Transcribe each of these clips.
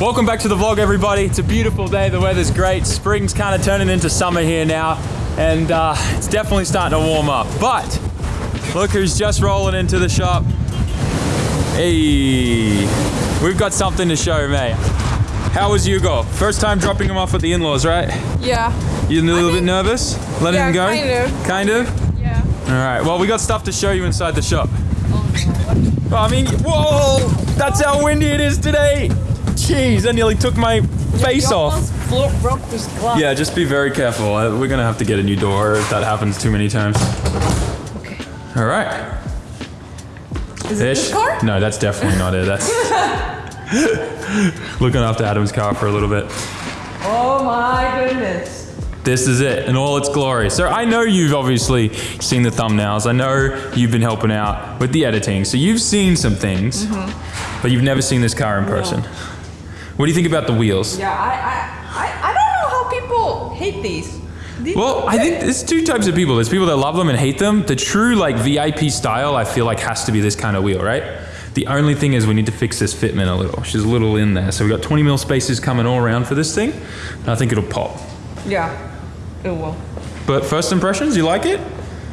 Welcome back to the vlog, everybody. It's a beautiful day. The weather's great. Spring's kind of turning into summer here now, and uh, it's definitely starting to warm up. But look who's just rolling into the shop. Hey, we've got something to show, mate. How was Hugo? First time dropping him off at the in-laws, right? Yeah. You a little bit nervous? Letting Yeah, him go? kind of. Kind of? Yeah. All right. Well, we got stuff to show you inside the shop. I mean, whoa! That's how windy it is today. Jeez, I nearly took my face off. broke this glass. Yeah, just be very careful. Uh, We're gonna have to get a new door if that happens too many times. Okay. All right. Is it Ish. this car? No, that's definitely not it. That's looking after Adam's car for a little bit. Oh my goodness. This is it in all its glory. So I know you've obviously seen the thumbnails. I know you've been helping out with the editing. So you've seen some things, Mm-hmm. but you've never seen this car in person. What do you think about the wheels? Yeah, I, I, I, I don't know how people hate these. These- Well, I think there's two types of people. There's people that love them and hate them. The true like VIP style, I feel like has to be this kind of wheel, right? The only thing is we need to fix this fitment a little. She's a little in there. So we've got 20 mil spaces coming all around for this thing. I think it'll pop. Yeah, it will. But first impressions, you like it?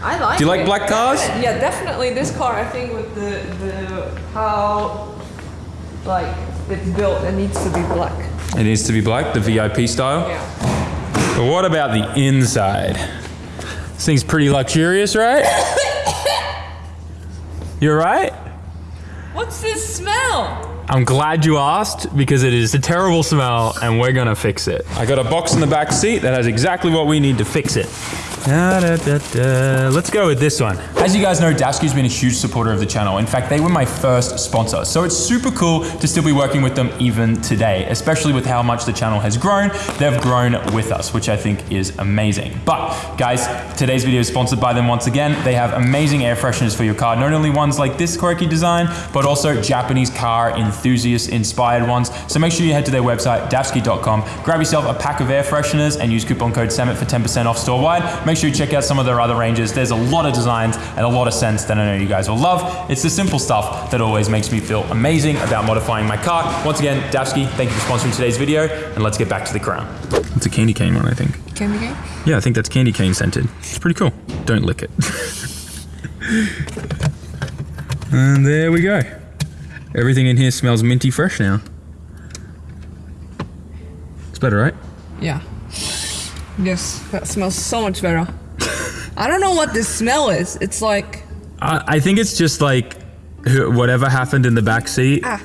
I like it. Do you like it. black cars? Yeah, definitely. This car, I think, with the, the how like it's built, it needs to be black. It needs to be black, the VIP style. Yeah. But what about the inside? This thing's pretty luxurious, right? You're right? What's this smell? I'm glad you asked because it is a terrible smell and we're gonna fix it. I got a box in the back seat that has exactly what we need to fix it. Da, da, da. Let's go with this one. As you guys know, Dafsky's been a huge supporter of the channel. In fact, they were my first sponsor. So it's super cool to still be working with them even today, especially with how much the channel has grown. They've grown with us, which I think is amazing. But guys, today's video is sponsored by them once again. They have amazing air fresheners for your car. Not only ones like this quirky design, but also Japanese car enthusiast inspired ones. So make sure you head to their website, dafsky.com, grab yourself a pack of air fresheners and use coupon code SEMIT for 10% off store wide. Make sure you check out some of their other ranges. There's a lot of designs and a lot of scents that I know you guys will love. It's the simple stuff that always makes me feel amazing about modifying my car. Once again, Dafsky, thank you for sponsoring today's video and let's get back to the crown. It's a candy cane one, I think. Candy cane? Yeah, I think that's candy cane scented. It's pretty cool. Don't lick it. and there we go. Everything in here smells minty fresh now. It's better, right? Yeah. Yes, that smells so much better. I don't know what this smell is. It's like I, I think it's just like whatever happened in the back seat ah.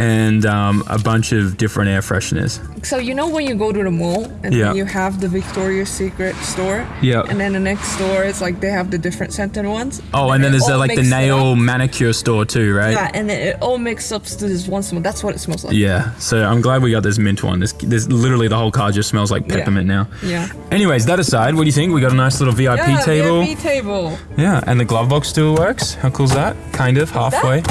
And um, a bunch of different air fresheners. So you know when you go to the mall and Yeah. then you have the Victoria's Secret store, Yeah. and then the next store is like they have the different scented ones. Oh, and then it there's the, like the nail manicure store too, right? Yeah, and then it all mixes up to this one smell. That's what it smells like. Yeah, so I'm glad we got this mint one. This, this literally the whole car just smells like Yeah. peppermint now. Yeah. Anyways, that aside, what do you think? We got a nice little VIP Yeah, table. VIP table. Yeah, and the glove box still works. How cool's that? Kind of halfway.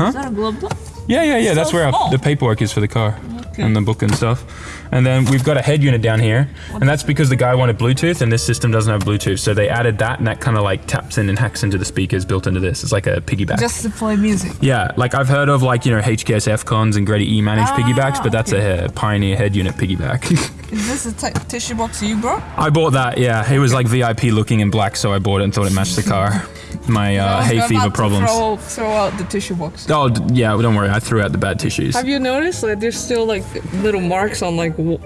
Is that a glove box? Yeah, yeah, yeah. That's so where our, the paperwork is for the car Okay. and the book and stuff. And then we've got a head unit down here, and that's because the guy wanted Bluetooth, and this system doesn't have Bluetooth. So they added that, and that kind of like taps in and hacks into the speakers built into this. It's like a piggyback. Just to play music. yeah, like I've heard of like you know HKS F-Cons and GReddy E managed Ah, piggybacks, but that's a uh, Pioneer head unit piggyback. Is this a tissue box you brought? I bought that. Yeah, it was like VIP looking in black, so I bought it and thought it matched the car. My uh, hay fever problems. Throw, throw out the tissue box. Oh yeah, don't worry. I threw out the bad tissues. Have you noticed that there's still like little marks on like w-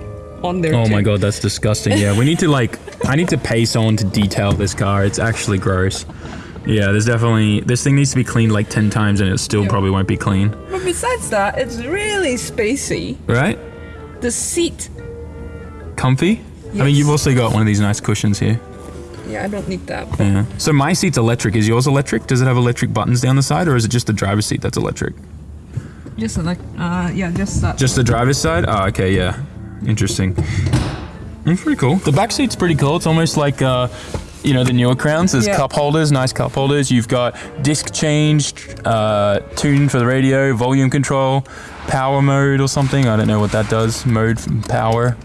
on there? Oh too? my god, that's disgusting. Yeah, we need to like, I need to pay someone to detail this car. It's actually gross. Yeah, there's definitely, this thing needs to be cleaned like 10 times and it still Yeah. probably won't be clean. But besides that, it's really spacey. Right? The seat. Comfy? I mean, you've also got one of these nice cushions here. Yeah, I don't need that. Yeah. So my seat's electric. Is yours electric? Does it have electric buttons down the side or is it just the driver's seat that's electric? Just like, uh, yeah, just that. Just the driver's side? Oh, okay, yeah. Interesting. It's pretty cool. The back seat's pretty cool. It's almost like, uh, you know, the newer crowns. There's Yeah. cup holders, nice cup holders. You've got disc change, uh, tune for the radio, volume control, power mode or something. I don't know what that does. Mode power.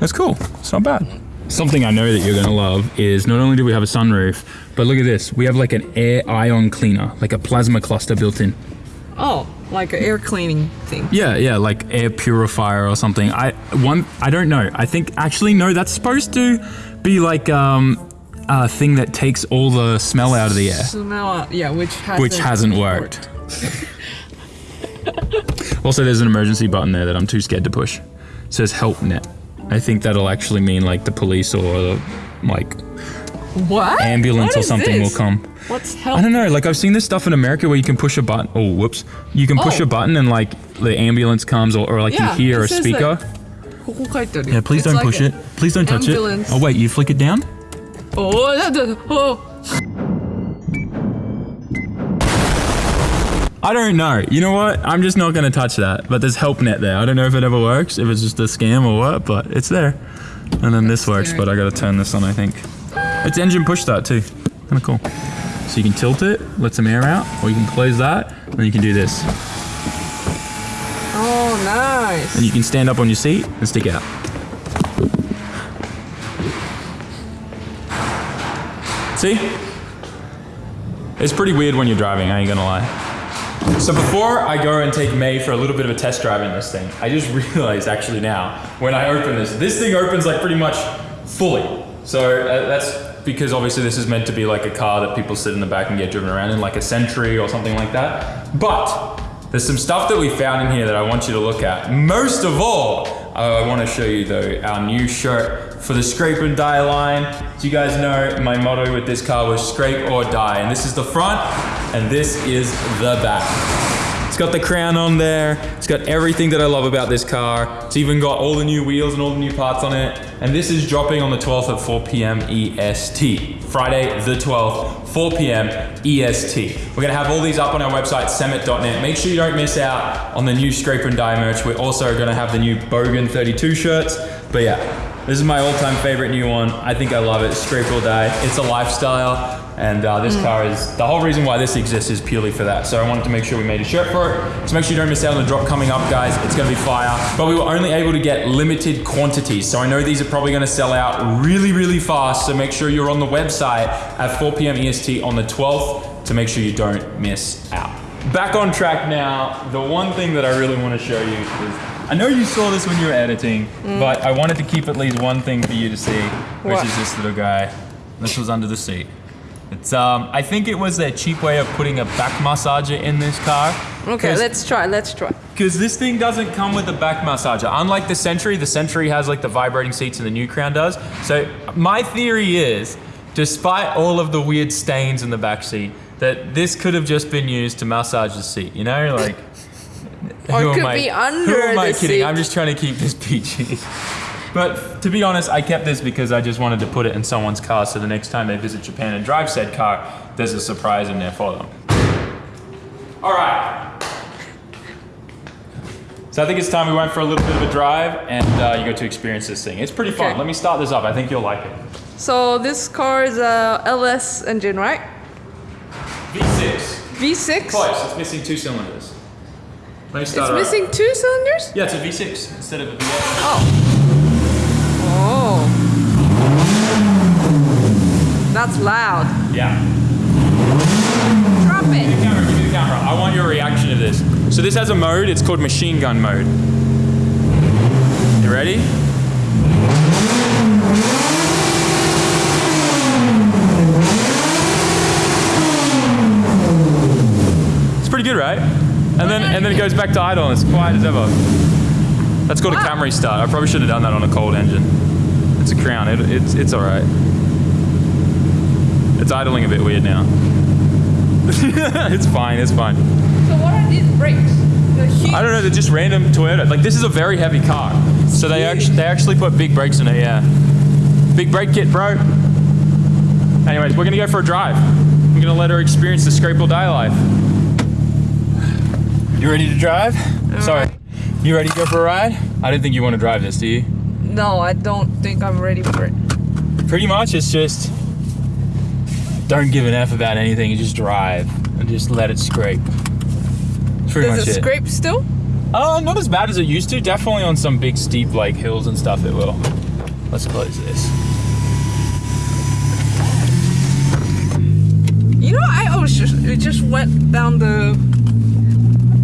That's cool. It's not bad. Something I know that you're gonna love is not only do we have a sunroof, but look at this. We have like an air ion cleaner, like a plasma cluster built in. oh, like an air cleaning thing. Yeah, yeah, like air purifier or something. I one I don't know. I think actually no, that's supposed to be like um a thing that takes all the smell out of the air, Smell, out- yeah, which hasn't, which hasn't worked. also, there's an emergency button there that I'm too scared to push. It says help net. I think that'll actually mean like the police or like what ambulance what or something this? will come. What's hell? I don't know. Like I've seen this stuff in America where you can push a button. Oh, whoops! You can push oh. a button and like the ambulance comes or, or like yeah, you hear a speaker. Like, yeah, please don't like push it. Please don't ambulance. touch it. Oh wait, you flick it down. Oh, that, that, oh. I don't know. You know what? I'm just not gonna touch that. But there's HelpNet there. I don't know if it ever works, if it's just a scam or what, but it's there. And then this works, but I gotta turn this on, I think. It's engine push start too. Kinda cool. So you can tilt it, let some air out, or you can close that, and then you can do this. Oh, nice. And you can stand up on your seat and stick out. See? It's pretty weird when you're driving, I ain't gonna lie. So before I go and take May for a little bit of a test drive in this thing, I just realized actually now, when I open this, this thing opens like pretty much fully. So uh, that's because obviously this is meant to be like a car that people sit in the back and get driven around in, like a Century or something like that. But there's some stuff that we found in here that I want you to look at. Most of all, I want to show you though our new shirt for the Scrape and Die line. As you guys know, my motto with this car was scrape or die. And this is the front and this is the back. It's got the crown on there. It's got everything that I love about this car. It's even got all the new wheels and all the new parts on it. And this is dropping on the 12th at 4 p.m. EST. Friday the 12th, 4 p.m. EST. We're gonna have all these up on our website, summit.net. Make sure you don't miss out on the new Scrape and Die merch. We're also gonna have the new Bogan 32 shirts. But yeah, this is my all-time favorite new one. I think I love it. Scrape or Die. It's a lifestyle. And uh, this car is, the whole reason why this exists is purely for that. So I wanted to make sure we made a shirt for it. So make sure you don't miss out on the drop coming up, guys. It's gonna be fire. But we were only able to get limited quantities. So I know these are probably gonna sell out really, really fast. So make sure you're on the website at 4 p.m. EST on the 12th to make sure you don't miss out. Back on track now. The one thing that I really wanna show you is, I know you saw this when you were editing, but I wanted to keep at least one thing for you to see, which What? is this little guy. This was under the seat. It's um, I think it was their cheap way of putting a back massager in this car. Okay, let's try. Let's try. Because this thing doesn't come with a back massager. Unlike the Century, the Century has like the vibrating seats and the new Crown does. So my theory is, despite all of the weird stains in the back seat, that this could have just been used to massage the seat. You know, like. Or it who am could I- be under Who am I kidding? seat. I'm just trying to keep this PG. But to be honest, I kept this because I just wanted to put it in someone's car so the next time they visit Japan and drive said car, there's a surprise in there for them. All right. So I think it's time we went for a little bit of a drive and uh, you go to experience this thing. It's pretty fun. Let me start this up. I think you'll like it. So this car is a LS engine, right? V6. V6. Close. It's missing two cylinders. Let me It's start up. missing two cylinders. Yeah, it's a V6 instead of a V8. Oh. Oh. That's loud. Yeah. Drop it. Give me the camera, give me the camera. I want your reaction to this. So this has a mode, it's called machine gun mode. You ready? It's pretty good, right? And then and then it goes back to idle and it's quiet as ever. That's called a Wow. Camry start. I probably should have done that on a cold engine. It's a Crown. It, it's it's all right. It's idling a bit weird now. it's fine. It's fine. So what are these brakes? I don't know. They're just random Toyota. Like this is a very heavy car, so they actually they actually put big brakes in it. Yeah, big brake kit, bro. Anyways, we're gonna go for a drive. I'm gonna let her experience the scrape or die life. You ready to drive? Sorry. You ready to go for a ride? I didn't think you want to drive this, do you? No, I don't think I'm ready for it. Pretty much, it's just don't give an f about anything. You just drive and just let it scrape. That's pretty Does much it it. scrape still? Uh, not as bad as it used to. Definitely on some big steep like hills and stuff it will. Let's close this. You know, I was just it just went down the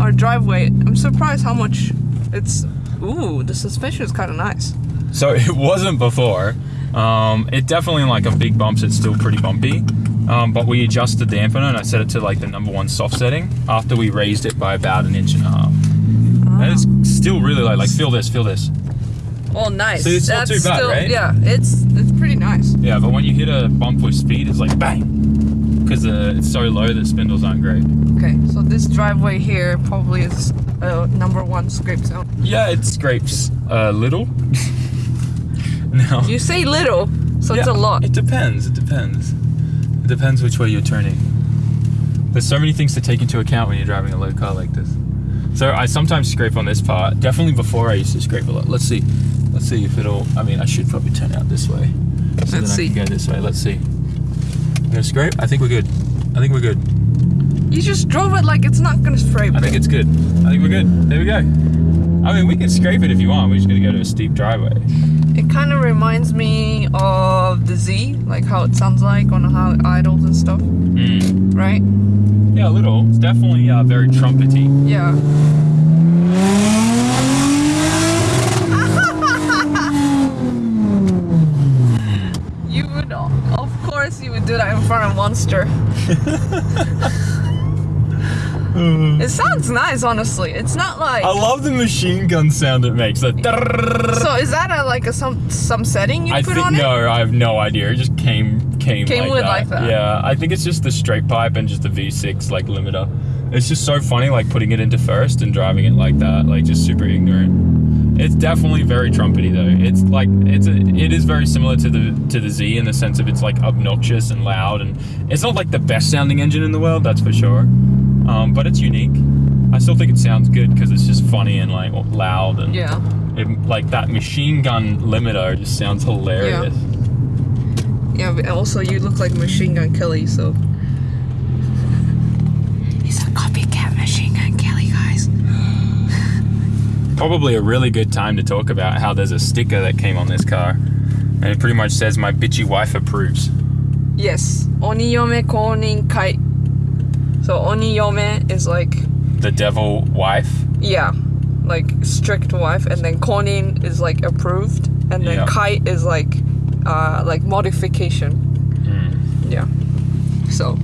our driveway. I'm surprised how much it's. Ooh, the suspension is kind of nice. So it wasn't before. Um, it definitely in like a big bumps, it's still pretty bumpy. Um, but we adjusted the dampener and I set it to like the number one soft setting after we raised it by about an inch and a half. And it's still really light. Like feel this, feel this. Oh, nice. See, it's not too bad, still, right? Yeah, it's it's pretty nice. Yeah, but when you hit a bump with speed, it's like bang. Because uh, it's so low, that spindles aren't great. Okay, so this driveway here probably is uh, number one scrape zone. Yeah, it scrapes a little. no. You say little, so it's a lot. It depends. It depends. It depends which way you're turning. There's so many things to take into account when you're driving a low car like this. So I sometimes scrape on this part. Definitely before I used to scrape a lot. Let's see. Let's see if it'll. I mean, I should probably turn out this way. So Let's then see. I can go this way. Let's see. I'm gonna scrape. I think we're good. I think we're good. You just drove it like it's not gonna scrape. I think it's good. I think we're good. There we go. I mean, we can scrape it if you want. We're just gonna go to a steep driveway. It kind of reminds me of the Z, like how it sounds like on how idols and stuff, Mm. right? Yeah, a little. It's definitely uh, very trumpety. Yeah. you would, of course, you would do that in front of Monster. Mm. it sounds nice, honestly. It's not like. I love the machine gun sound it makes. The So is that a, like a some some setting you I put think on it? no, I have no idea. It just came came, Came like, with that. like that. Yeah, I think it's just the straight pipe and just the V6 like limiter. It's just so funny like putting it into first and driving it like that, like just super ignorant. It's definitely very trumpety though. It's like it's a, it is very similar to the to the Z in the sense of it's like obnoxious and loud and it's not like the best sounding engine in the world, that's for sure. Um, but it's unique. I still think it sounds good because it's just funny and like loud and Yeah. it, like that machine gun limiter just sounds hilarious. Yeah, but also you look like Machine Gun Kelly, so. He's a copycat Machine Gun Kelly, guys. Probably a really good time to talk about how there's a sticker that came on this car. And it pretty much says, My bitchy wife approves. Yes. Oniyome konin kai. So oniyome is like, The devil wife. yeah, like strict wife, and then konin is like approved, and then Yeah. kai is like, uh, like modification. Mm. Yeah. So,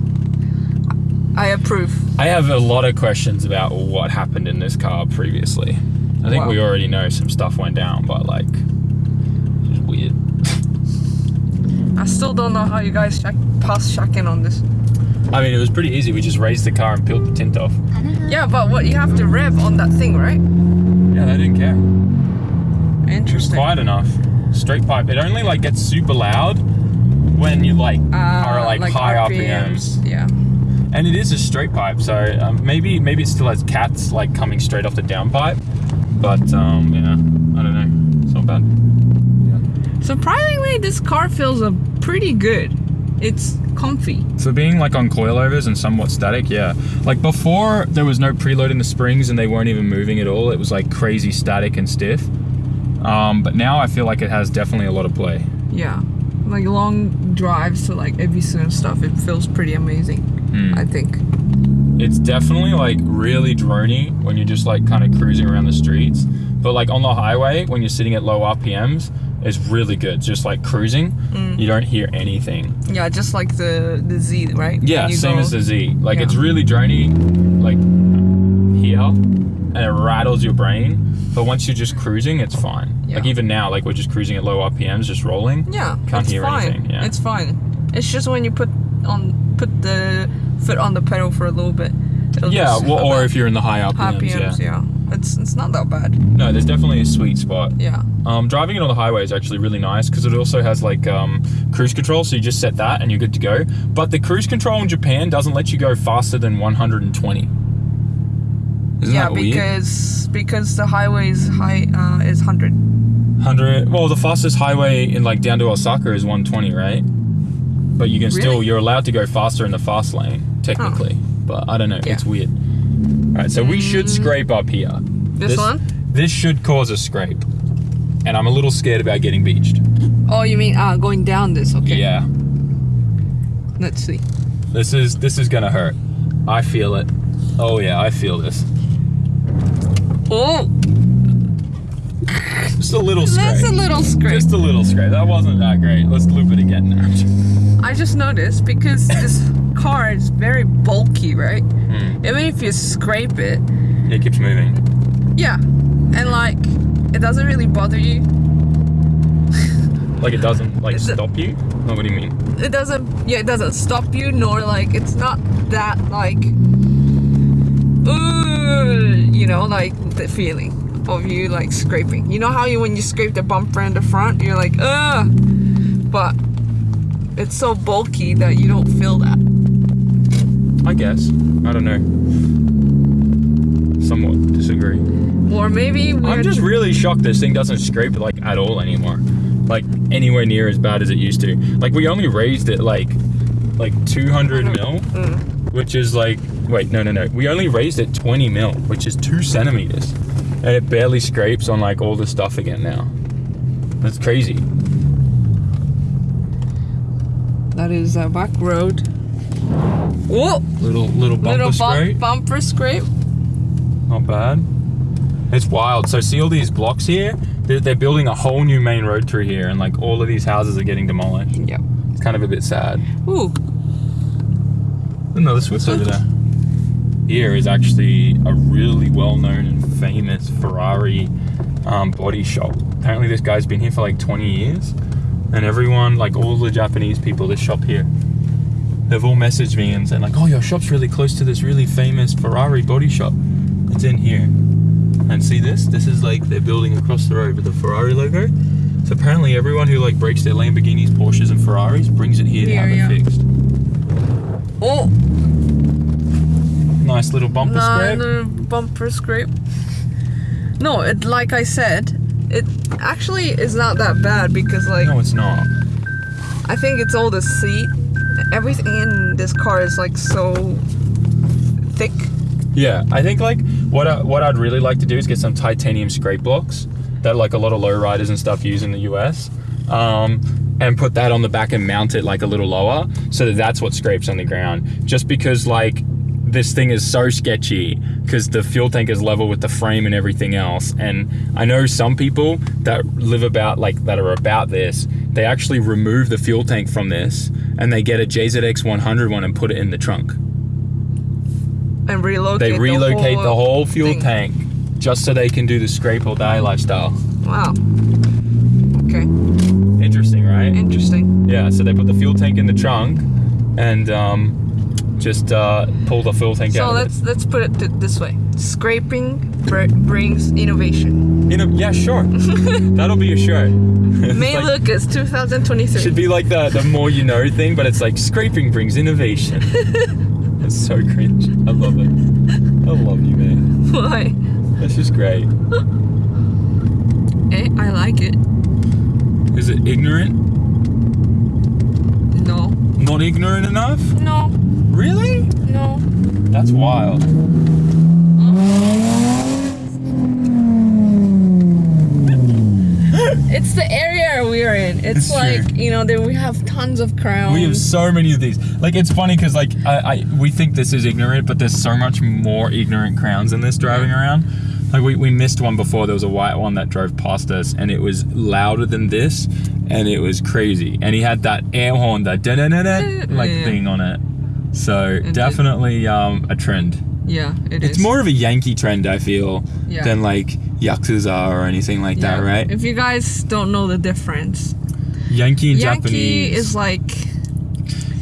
I approve. I have a lot of questions about what happened in this car previously. I think Wow. we already know some stuff went down, but like, weird. I still don't know how you guys check, pass check-in on this. I mean, it was pretty easy. We just raised the car and peeled the tint off. Yeah, but what you have to rev on that thing, right? Yeah, they didn't care. It was Interesting. quiet enough. Straight pipe. It only like gets super loud when you like are Uh, like, high RPMs. Yeah. And it is a straight pipe, so um, maybe maybe it still has cats like coming straight off the downpipe. But um, yeah, I don't know. It's not bad. Surprisingly, this car feels uh, pretty good. It's comfy. So being like on coilovers and somewhat static, yeah. Like before, there was no preload in the springs and they weren't even moving at all. It was like crazy static and stiff. Um, but now I feel like it has definitely a lot of play. Yeah. Like long drives to like Ebisu and stuff, it feels pretty amazing. Mm. I think. It's definitely like really drony when you're just like kind of cruising around the streets. But like on the highway, when you're sitting at low RPMs, it's really good. Just like cruising, mm. you don't hear anything. Yeah, just like the the Z, right? Yeah, same go- as the Z. Like Yeah. it's really drony, like here, and it rattles your brain. But once you're just cruising, it's fine. Like even now, like we're just cruising at low RPMs, just rolling. Yeah, Can't it's hear fine. anything, yeah. It's fine. It's just when you put on put the foot on the pedal for a little bit. it'll Yeah, well, or if you're in the high RPMs, RPMs, yeah. yeah. It's it's not that bad. No, there's definitely a sweet spot. Yeah. Um, driving it on the highway is actually really nice because it also has like um, cruise control, so you just set that and you're good to go. But the cruise control in Japan doesn't let you go faster than 120. Isn't yeah, that weird? because because the highway's high uh, is hundred. 100. Well, the fastest highway in like down to Osaka is 120, right? But you can still you're allowed to go faster in the fast lane technically. Oh. But I don't know. Yeah. It's weird. All right, so we should scrape up here. This one? This should cause a scrape, and I'm a little scared about getting beached. Oh, you mean uh, going down this? Okay. Yeah. Let's see. This is this is gonna hurt. I feel it. Oh yeah, I feel this. Oh, Just a little scrape. that's a little scrape. Just a little scrape. That wasn't that great. Let's loop it again now. I just noticed because this car is very bulky, right? Hmm. Even if you scrape it, It keeps moving. yeah, and like it doesn't really bother you. Like it doesn't like Is it- stop you? No, what do you mean? It doesn't, yeah, it doesn't stop you, nor like it's not that like, ooh, you know, like the feeling of you like scraping. You know how you when you scrape the bumper in the front, you're like, ugh, but it's so bulky that you don't feel that. I guess. I don't know. Somewhat disagree. Or maybe we're I'm just really shocked this thing doesn't scrape like at all anymore. Like anywhere near as bad as it used to. Like we only raised it like like 200 mm. mil, which is like wait no no no. We only raised it 20 mil, which is two centimeters, and it barely scrapes on like all the stuff again now. That's crazy. That is a back road. Whoa! Little little bumper Little scrape. bumper scrape. Not bad. It's wild. So see all these blocks here? They're, they're building a whole new main road through here, and like all of these houses are getting demolished. Yep. It's kind of a bit sad. Ooh. Another Swiss over there. Here is actually a really well-known and famous Ferrari um, body shop. Apparently, this guy's been here for like 20 years, and everyone, like all the Japanese people that shop here, they've all messaged me and said like, "Oh, your shop's really close to this really famous Ferrari body shop. It's in here." And see this? This is like they're building across the road with the Ferrari logo. So apparently, everyone who like breaks their Lamborghinis, Porsches, and Ferraris brings it here to Here, have yeah. it fixed. Oh! Nice little bumper No, scrape. no, bumper scrape. No, it like I said, it actually is not that bad because like No, it's not. I think it's all the seat. Everything in this car is like so thick. Yeah, I think like what I, what I'd really like to do is get some titanium scrape blocks that like a lot of lowriders and stuff use in the US, um, and put that on the back and mount it like a little lower so that that's what scrapes on the ground. Just because like this thing is so sketchy because the fuel tank is level with the frame and everything else. And I know some people that live about like that are about this. They actually remove the fuel tank from this and they get a JZX 100 one and put it in the trunk. And relocate. They relocate the whole, fuel thing. tank just so they can do the scrape or die lifestyle. Wow. Okay. Interesting, right? Interesting. Yeah, so they put the fuel tank in the trunk and um, just uh, pull the fuel tank So out. let's let's put it th- this way. Scraping br- brings innovation. You know, yeah, sure. That'll be a shirt. May like- Lucas 2023. Should be like the, the more you know thing, but it's like scraping brings innovation. it's so cringe. I love it. I love you, man. Why? That's just great. Eh, I like it. Is it ignorant? No. Not ignorant enough? No. Really? No. That's wild. It's the area we're in. It's, It's like true. you know, there we have tons of crowns. We have so many of these. Like it's funny because like I, I we think this is ignorant, but there's so much more ignorant crowns in this driving around. Like we, we missed one before. There was a white one that drove past us, and it was louder than this, and it was crazy. And he had that air horn, that da da da da like Yeah. thing on it. So definitely um, a trend. yeah, it It's is. more of a Yankee trend, I feel, Yeah. than like Yakuza or anything like that, right? If you guys don't know the difference, Yankee and Yankee Japanese. is like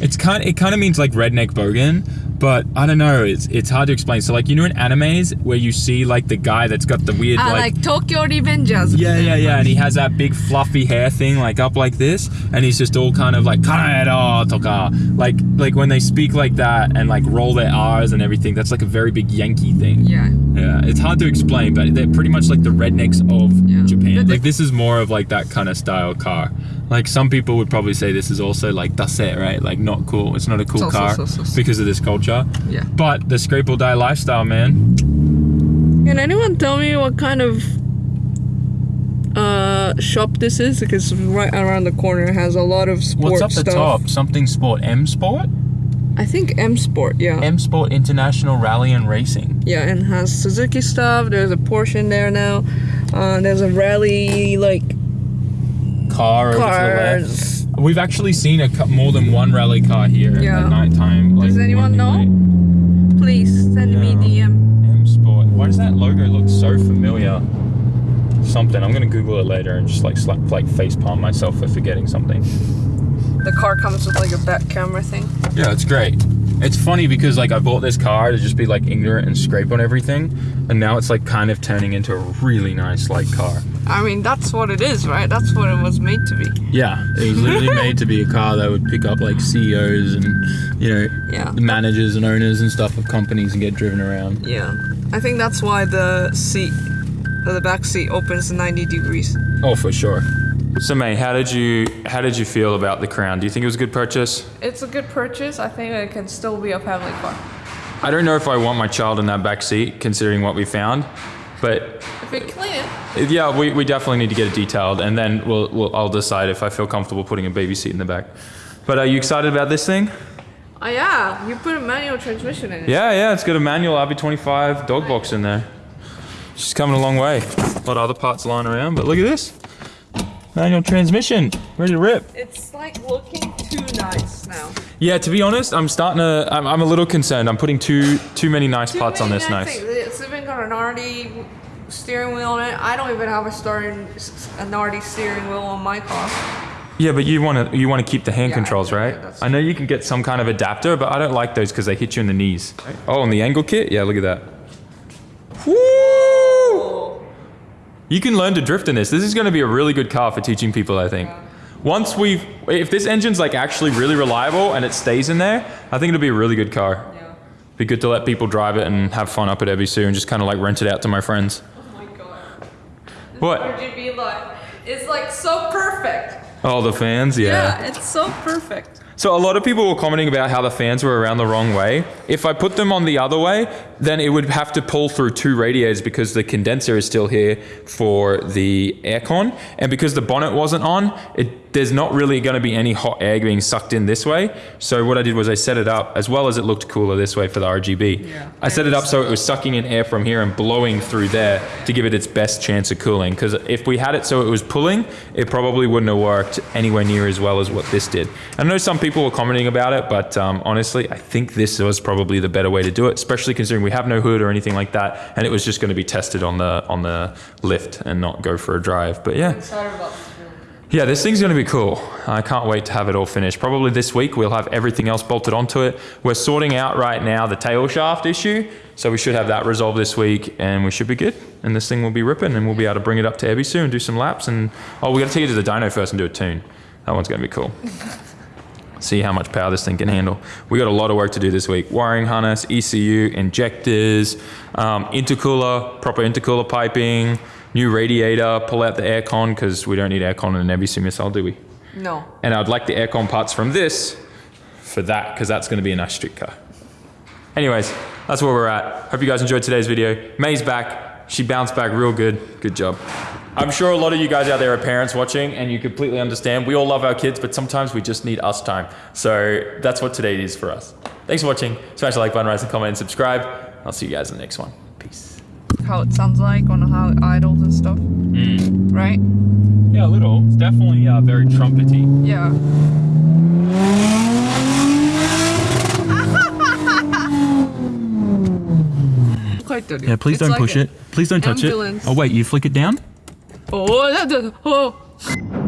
It's kind. It kind of means like redneck bogan, but I don't know. It's it's hard to explain. So like you know in animes where you see like the guy that's got the weird ah, like. like, Tokyo Revengers. yeah, yeah, yeah, and he has that big fluffy hair thing like up like this, and he's just all kind of like "Kanedo toka," like like when they speak like that and like roll their R's and everything. That's like a very big Yankee thing. Yeah. Yeah, it's hard to explain, but they're pretty much like the rednecks of Yeah. Japan. Like this is more of like that kind of style car. Like some people would probably say this is also like dase, right? Like not cool. It's not a cool So, car so, so. because of this culture. Yeah. But the scrape or die lifestyle, man. Can anyone tell me what kind of uh shop this is? Because right around the corner has a lot of sports What's up the stuff. top? Something sport. M Sport? I think M Sport, yeah. M Sport International Rally and Racing. yeah, and has Suzuki stuff. There's a Porsche in there now. Uh, there's a rally like Car over to the left. cars. We've actually seen a more than one rally car here Yeah. at night time. Does anyone know? Please send me Yeah. DM. M Sport. Why does that logo look so familiar? Something. I'm gonna Google it later and just like slap like face palm myself for forgetting something. The car comes with like a back camera thing. Yeah, it's great. It's funny because like I bought this car to just be like ignorant and scrape on everything, and now it's like kind of turning into a really nice like car. I mean, that's what it is, right? That's what it was made to be. Yeah, it was literally made to be a car that would pick up like CEOs and you know Yeah. the managers and owners and stuff of companies and get driven around. Yeah. I think that's why the seat, the back seat opens 90 degrees. Oh, for sure. So, May, how did you how did you feel about the Crown? Do you think it was a good purchase? It's a good purchase. I think it can still be a family car. I don't know if I want my child in that back seat, considering what we found, but If we clean it, yeah, we, we definitely need to get it detailed, and then we'll, we'll I'll decide if I feel comfortable putting a baby seat in the back. But are you excited about this thing? oh yeah, you put a manual transmission in it. Yeah, yeah, it's got a manual RB25 dog box in there. She's coming a long way. A lot of other parts lying around, but look at this. Manual transmission, ready to rip. It's like looking too nice now. Yeah, to be honest, I'm starting to. I'm, I'm a little concerned. I'm putting too too many nice Too parts on this. nice Nice. Things. Got an Nardi steering wheel on it. I don't even have a starting a Nardi steering wheel on my car. Yeah, but you want to you want to keep the hand Yeah, controls, yeah, right? yeah, I know you can get some kind of adapter, but I don't like those because they hit you in the knees. Oh, and the angle kit. Yeah, look at that. Woo! You can learn to drift in this. This is going to be a really good car for teaching people, I think. Once we've, if this engine's like actually really reliable and it stays in there, I think it'll be a really good car. Be good to let people drive it and have fun up at Ebisu and just kind of like rent it out to my friends. Oh my god. What? RGB light is like so perfect. All the fans, yeah. Yeah, it's so perfect. So a lot of people were commenting about how the fans were around the wrong way. If I put them on the other way, then it would have to pull through two radiators because the condenser is still here for the aircon, and because the bonnet wasn't on, it there's not really going to be any hot air being sucked in this way. So what I did was I set it up as well as it looked cooler this way for the RGB. Yeah. I set it up so it was sucking in air from here and blowing through there to give it its best chance of cooling. Because if we had it so it was pulling, it probably wouldn't have worked anywhere near as well as what this did. I know some people were commenting about it, but um, honestly, I think this was probably the better way to do it, especially considering we have no hood or anything like that, and it was just going to be tested on the on the lift and not go for a drive. But yeah. Yeah, this thing's going to be cool. I can't wait to have it all finished. Probably this week we'll have everything else bolted onto it. We're sorting out right now the tail shaft issue, so we should have that resolved this week and we should be good. And this thing will be ripping and we'll be able to bring it up to Ebisu and do some laps. And oh, we got to take it to the dyno first and do a tune. That one's going to be cool. See how much power this thing can handle. We got a lot of work to do this week. Wiring harness, ECU, injectors, um, intercooler, proper intercooler piping, new radiator, pull out the aircon because we don't need aircon in an Ebisu missile, do we? No. And I'd like the aircon parts from this for that because that's going to be a nice street car. Anyways, that's where we're at. Hope you guys enjoyed today's video. May's back. She bounced back real good. Good job. I'm sure a lot of you guys out there are parents watching and you completely understand. We all love our kids, but sometimes we just need us time. So that's what today is for us. Thanks for watching. Smash the like button, rise and comment, and subscribe. I'll see you guys in the next one. Peace. How it sounds like on how it idles and stuff. Right? Yeah, a little. It's definitely uh, very trumpety. Yeah. Quite dirty. Yeah, please It's don't like push a- it. Please don't touch ambulance. it. Oh, wait, you flick it down? 어, 어, 어. 어.